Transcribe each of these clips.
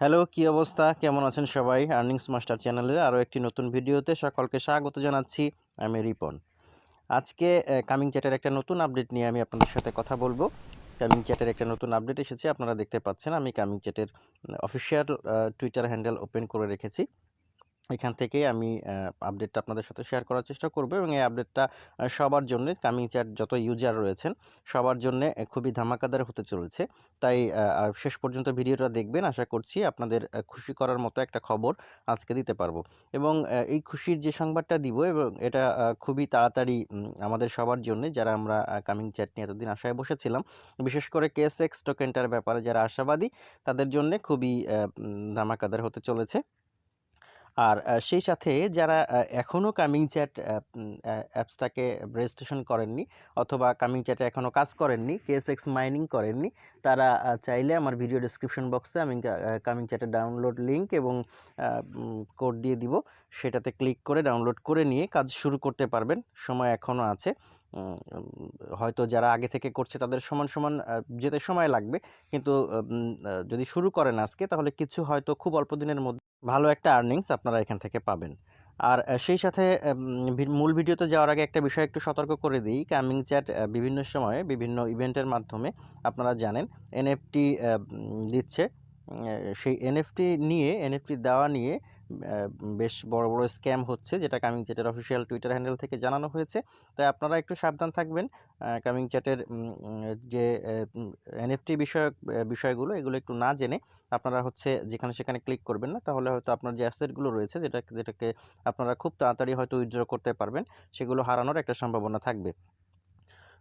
Hello, কি অবস্থা? কেমন আছেন সবাই? আর্নিংস মাস্টার চ্যানেলের আরও একটি নতুন ভিডিওতে সকলকে স্বাগত জানাচ্ছি। আমি রিপন। আজকে কামিং চ্যাটের একটা নতুন আপডেট নিয়ে আমি আপনাদের সাথে কথা বলব। কামিং চ্যাটের একটা নতুন আপডেট এসেছে, আপনারা দেখতে পাচ্ছেন। আমি কামিং চ্যাটের অফিসিয়াল টুইটার হ্যান্ডেল ওপেন করে রেখেছি। এখান থেকে আমি আপডেটটা আপনাদের সাথে শেয়ার করার চেষ্টা করব এবং এই আপডেটটা সবার জন্য কামিং চ্যাট যত ইউজার রয়েছেন, সবার জন্য খুবই ধামাকাদার হতে চলেছে। তাই শেষ পর্যন্ত ভিডিওটা দেখবেন, আশা করছি আপনাদের খুশি করার মতো একটা খবর আজকে দিতে পারব। এবং এই খুশির যে সংবাদটা দিব এবং এটা খুবই তাড়াতাড়ি আমাদের সবার জন্য, যারা আমরা কামিং চ্যাট নিয়ে এতদিন আশায় বসেছিলাম, বিশেষ করে কেস এক্স টোকেনটার ব্যাপারে যারা আশাবাদী, তাদের জন্য খুবই ধামাকাদার হতে চলেছে। আর সেই সাথে যারা এখনও কামিং চ্যাট অ্যাপসটাকে রেজিস্ট্রেশন করেননি অথবা কামিং চ্যাটে এখনও কাজ করেননি কেএসএক্স মাইনিং করেননি, তারা চাইলে আমার ভিডিও ডিসক্রিপশন বক্সে আমি কামিং চ্যাটের ডাউনলোড লিঙ্ক এবং কোড দিয়ে দিব। সেটাতে ক্লিক করে ডাউনলোড করে নিয়ে কাজ শুরু করতে পারবেন। সময় এখনও আছে। হয়তো যারা আগে থেকে করছে তাদের সমান সমান যেতে সময় লাগবে। কিন্তু যদি শুরু করেন আজকে তাহলে কিছু হয়তো খুব অল্প দিনের মধ্যে ভালো একটা আর্নিংস আপনারা এখান থেকে পাবেন। আর সেই সাথে মূল ভিডিওতে যাওয়ার আগে একটা বিষয় একটু সতর্ক করে দিই। কামিং চ্যাট বিভিন্ন সময়ে বিভিন্ন ইভেন্টের মাধ্যমে আপনারা জানেন এনএফটি দিচ্ছে। সেই এনএফটি নিয়ে এনএফটি দেওয়া নিয়ে বেশ বড় বড় স্ক্যাম হচ্ছে যেটা কামিং চ্যাটের অফিসিয়াল টুইটার হ্যান্ডেল থেকে জানানো হয়েছে। তাই আপনারা একটু সাবধান থাকবেন। কামিং চ্যাটের যে এনএফটি বিষয়ক বিষয়গুলো, এগুলো একটু না জেনে আপনারা হচ্ছে যেখানে সেখানে ক্লিক করবেন না। তাহলে হয়তো আপনার যে অ্যাসেটগুলো রয়েছে, যেটা, যেটাকে আপনারা খুব তাড়াতাড়ি হয়তো উইথড্র করতে পারবেন, সেগুলো হারানোর একটা সম্ভাবনা থাকবে।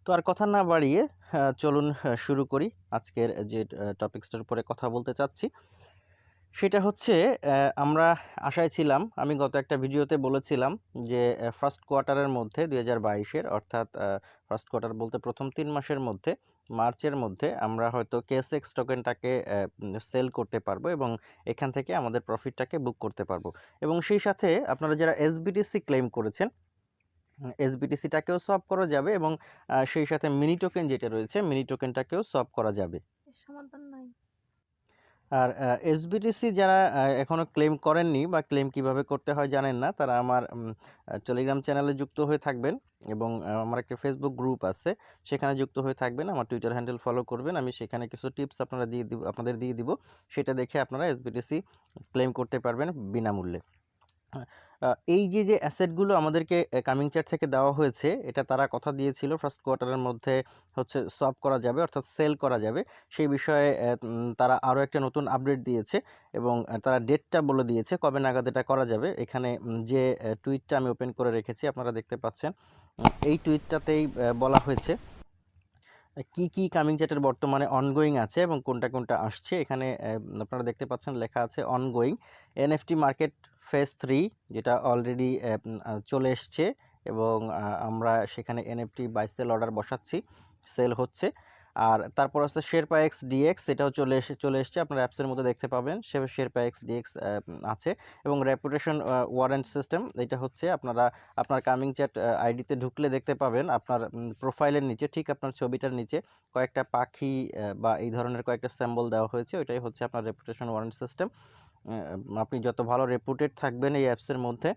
তো আর কথা না বাড়িয়ে চলুন শুরু করি। আজকের যে টপিক্সটার উপরে কথা বলতে চাচ্ছি। সেটা হচ্ছে আমরা আশায় ছিলাম, আমি গত একটা ভিডিওতে বলেছিলাম যে ফার্স্ট কোয়ার্টারের মধ্যে দুই হাজার বাইশের অর্থাৎ ফার্স্ট কোয়ার্টার বলতে প্রথম তিন মাসের মধ্যে, মার্চের মধ্যে আমরা হয়তো কেএসএক্স টোকেনটাকে সেল করতে পারব এবং এখান থেকে আমাদের প্রফিটটাকে বুক করতে পারব। এবং সেই সাথে আপনারা যারা এসবিটিসি ক্লেম করেছেন এসবিটিসিটাকেও সলভ করা যাবে এবং সেই সাথে মিনি টোকেন যেটা রয়েছে মিনি টোকেনটাকেও সলভ করা যাবে। সমাধান নাই। আর এসবিটিসি যারা এখনও ক্লেম করেননি বা ক্লেম কীভাবে করতে হয় জানেন না, তারা আমার টেলিগ্রাম চ্যানেলে যুক্ত হয়ে থাকবেন এবং আমার একটা ফেসবুক গ্রুপ আছে, সেখানে যুক্ত হয়ে থাকবেন, আমার টুইটার হ্যান্ডেল ফলো করবেন, আমি সেখানে কিছু টিপস আপনারা দিয়ে দিব, আপনাদের দিয়ে দিব, সেটা দেখে আপনারা এসবিটিসি ক্লেম করতে পারবেন বিনামূল্যে। এই যে যে অ্যাসেটগুলো আমাদেরকে কামিং চার্ট থেকে দেওয়া হয়েছে, এটা তারা কথা দিয়েছিল ফার্স্ট কোয়ার্টারের মধ্যে হচ্ছে সলভ করা যাবে, অর্থাৎ সেল করা যাবে। সেই বিষয়ে তারা আরও একটা নতুন আপডেট দিয়েছে এবং তারা ডেটটা বলে দিয়েছে কবে নাগাদ এটা করা যাবে। এখানে যে টুইটটা আমি ওপেন করে রেখেছি, আপনারা দেখতে পাচ্ছেন এই টুইটটাতেই বলা হয়েছে। কি কি কামিং চ্যাটের বর্তমানে অনগোয়িং আছে এবং কোনটা কোনটা আসছে? এখানে আপনারা দেখতে পাচ্ছেন লেখা আছে ongoing NFT market phase three যেটা অলরেডি চলে এসছে এবং আমরা সেখানে এনএফটি বাই সেল অর্ডার বসাচ্ছি। সেল হচ্ছে। আর তারপর আছে শেরপা এক্স ডিএক্স এটাও চলে এসে, চলে এসছে। আপনার অ্যাপসের মধ্যে দেখতে পাবেন। সে শেরপা এক্স ডিএক্স আছে। এবং রেপুটেশন ওয়ারেন্ট সিস্টেম এটা হচ্ছে আপনারা, আপনার কামিং চ্যাট আইডিতে ঢুকলে দেখতে পাবেন আপনার প্রোফাইলের নিচে, ঠিক আপনার ছবিটার নিচে কয়েকটা পাখি বা এই ধরনের কয়েকটা স্যাম্বল দেওয়া হয়েছে। ওইটাই হচ্ছে আপনার রেপুটেশন ওয়ারেন্ট সিস্টেম আপনি যত ভালো রেপুটেড থাকবেন এই অ্যাপসের মধ্যে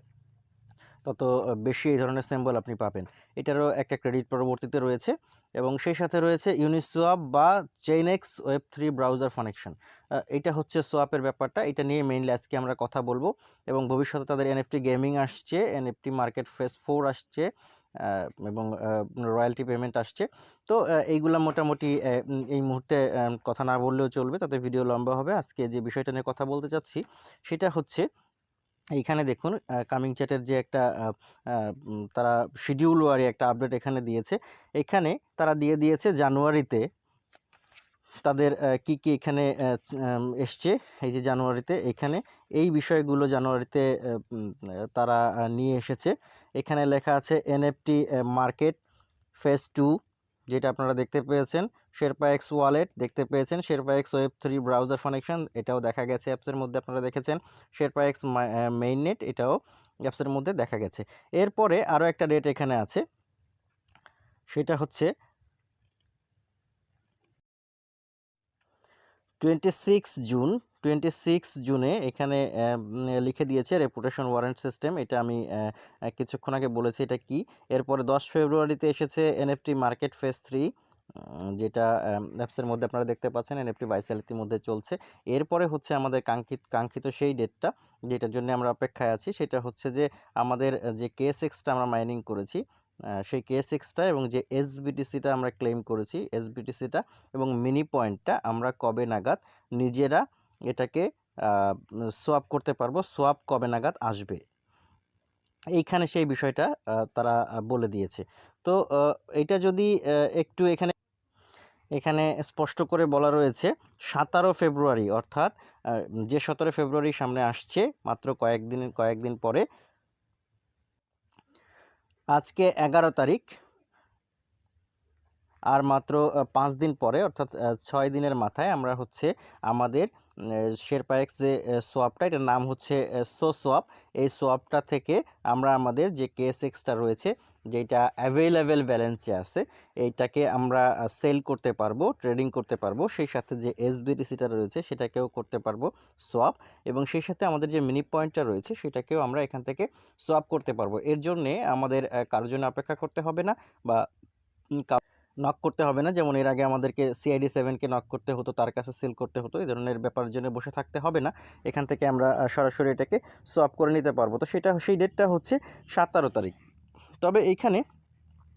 তত বেশি এই ধরনের সিম্বল আপনি পাবেন। এটারও একটা ক্রেডিট পরবর্তীতে রয়েছে এবং সেই সাথে রয়েছে ইউনিসোয়াপ বা Chainex web three browser connection এটা হচ্ছে সোয়াপের ব্যাপারটা। এটা নিয়ে মেইনলি আজকে আমরা কথা বলব এবং ভবিষ্যতে তাদের এনএফটি গেমিং আসছে এনএফটি মার্কেট ফেস ফোর আসছে এবং রয়্যালটি পেমেন্ট আসছে। তো এইগুলো মোটামুটি এই মুহূর্তে কথা না বললেও চলবে, তাতে ভিডিও লম্বা হবে। আজকে যে বিষয়টা নিয়ে কথা বলতে চাচ্ছি, সেটা হচ্ছে এইখানে দেখুন কামিং চ্যাটের যে একটা তারা শিডিউল ওয়ারি একটা আপডেট এখানে দিয়েছে। এখানে তারা দিয়ে দিয়েছে জানুয়ারিতে তাদের কি কি এখানে এসছে। এই যে জানুয়ারিতে এখানে এই বিষয়গুলো জানুয়ারিতে তারা নিয়ে এসেছে। এখানে লেখা আছে এনএফটি মার্কেট ফেস টু যেটা আপনারা দেখতে পেয়েছেন শেরপা এক্স ওয়ালেট দেখতে পেয়েছেন Sherpa X web three browser connection এটাও দেখা গেছে অ্যাপসের মধ্যে আপনারা দেখেছেন শেরপা এক্স মেইন নেট এটাও অ্যাপসের মধ্যে দেখা গেছে। এরপরে আরও একটা ডেট এখানে আছে, সেটা হচ্ছে twenty six June, twenty six জুনে এখানে লিখে দিয়েছে রেপুটেশন ওয়ারেন্ট সিস্টেম এটা আমি কিছুক্ষণ আগে বলেছি এটা কি। এরপরে দশ ফেব্রুয়ারিতে এসেছে এনএফটি মার্কেট ফেস থ্রি যেটা অ্যাপসের মধ্যে আপনারা দেখতে পাচ্ছেন এনএফটি বাইসাল ইতিমধ্যে চলছে। এরপরে হচ্ছে আমাদের কাঙ্ক্ষিত কাঙ্ক্ষিত সেই ডেটটা যেটার জন্য আমরা অপেক্ষায় আছি, সেটা হচ্ছে যে আমাদের, যে কেএস এক্সটা আমরা মাইনিং করেছি সেই কেএস এক্সটা এবং যে এসবিটিসিটা আমরা ক্লেম করেছি এসবিটিসিটা এবং মিনি পয়েন্টটা আমরা কবে নাগাদ নিজেরা এটাকে সোয়াপ করতে পারব সোয়াপ কবে নাগাদ আসবে। এইখানে সেই বিষয়টা তারা বলে দিয়েছে। তো এটা যদি একটু এখানে এখানে স্পষ্ট করে বলা রয়েছে, সাতারো ফেব্রুয়ারি অর্থাৎ যে সতেরো ফেব্রুয়ারি সামনে আসছে, মাত্র কয়েকদিন কয়েকদিন পরে আজকে এগারো তারিখ। আর মাত্র পাঁচ দিন পরে, অর্থাৎ ছয় দিনের মাথায় আমরা হচ্ছে আমাদের শেরপায়েক্স যে সোয়াপটা এটার নাম হচ্ছে সো সোয়াপ এই সোয়াপটা থেকে আমরা আমাদের যে কেএসএক্সটা রয়েছে, যেটা অ্যাভেলেবেল ব্যালেন্সে আছে, এইটাকে আমরা সেল করতে পারব ট্রেডিং করতে পারব। সেই সাথে যে এসবিটিসিটা রয়েছে, সেটাকেও করতে পারব সোয়াপ এবং সেই সাথে আমাদের যে মিনি পয়েন্টটা রয়েছে, সেটাকেও আমরা এখান থেকে সোয়াপ করতে পারব। এর জন্যে আমাদের কারোর জন্য অপেক্ষা করতে হবে না বা নক করতে হবে না। যেমন এর আগে আমাদেরকে সিআইডি সেভেনকে নক করতে হতো, তার কাছে সেল করতে হতো, এই ধরনের ব্যাপারের জন্য বসে থাকতে হবে না। এখান থেকে আমরা সরাসরি এটাকে সোয়াপ করে নিতে পারব। তো সেটা, সেই ডেটটা হচ্ছে সাতারো তারিখ। তবে এইখানে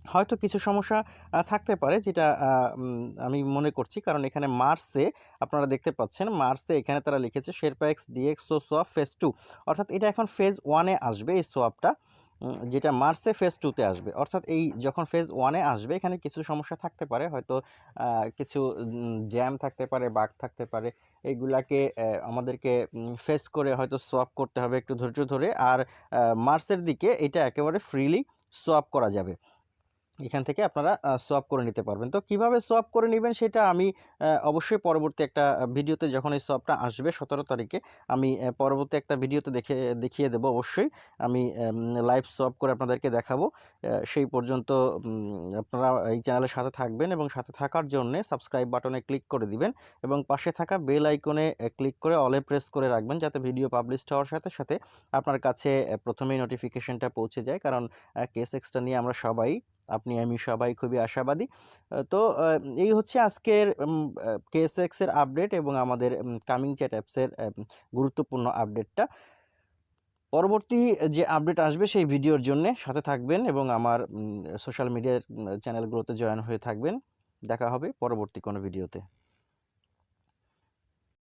হয়তো কিছু সমস্যা থাকতে পারে যেটা আমি মনে করছি। কারণ এখানে মার্চে আপনারা দেখতে পাচ্ছেন মার্চে এখানে তারা লিখেছে শেরপা এক্স ডিএক্স ও সোয়াপ ফেজ টু অর্থাৎ এটা এখন ফেজ ওয়ানে আসবে এই সোয়াপটা যেটা মার্চে ফেজ টুতে আসবে। অর্থাৎ এই যখন ফেজ ওয়ানে আসবে, এখানে কিছু সমস্যা থাকতে পারে। হয়তো কিছু জ্যাম থাকতে পারে, বাঘ থাকতে পারে। এইগুলাকে আমাদেরকে ফেস করে হয়তো সোয়াপ করতে হবে একটু ধৈর্য ধরে। আর মার্চের দিকে এটা একেবারে ফ্রিলি সোয়াপ করা যাবে। এখান থেকে আপনারা সোয়াপ করে নিতে পারবেন। তো কীভাবে সোয়াপ করে নেবেন সেটা আমি অবশ্যই পরবর্তী একটা ভিডিওতে যখন এই সোয়াপটা আসবে সতেরো তারিখে, আমি পরবর্তী একটা ভিডিওতে দেখে, দেখিয়ে দেবো অবশ্যই। আমি লাইভ সোয়াপ করে আপনাদেরকে দেখাবো। সেই পর্যন্ত আপনারা এই চ্যানেলের সাথে থাকবেন এবং সাথে থাকার জন্য সাবস্ক্রাইব বাটনে ক্লিক করে দিবেন এবং পাশে থাকা বেল আইকনে ক্লিক করে অলে প্রেস করে রাখবেন যাতে ভিডিও পাবলিশ হওয়ার সাথে সাথে আপনার কাছে প্রথমেই নোটিফিকেশনটা পৌঁছে যায়। কারণ কেস এক্সটা নিয়ে আমরা সবাই আপনি, আমি সবাই খুবই আশাবাদী। তো এই হচ্ছে আজকের কেএসএক্স এর আপডেট এবং আমাদের কামিং চ্যাট অ্যাপসের গুরুত্বপূর্ণ আপডেটটা পরবর্তী যে আপডেট আসবে সেই ভিডিওর জন্য সাথে থাকবেন এবং আমার সোশ্যাল মিডিয়ার চ্যানেলগুলোতে জয়েন হয়ে থাকবেন। দেখা হবে পরবর্তী কোনো ভিডিওতে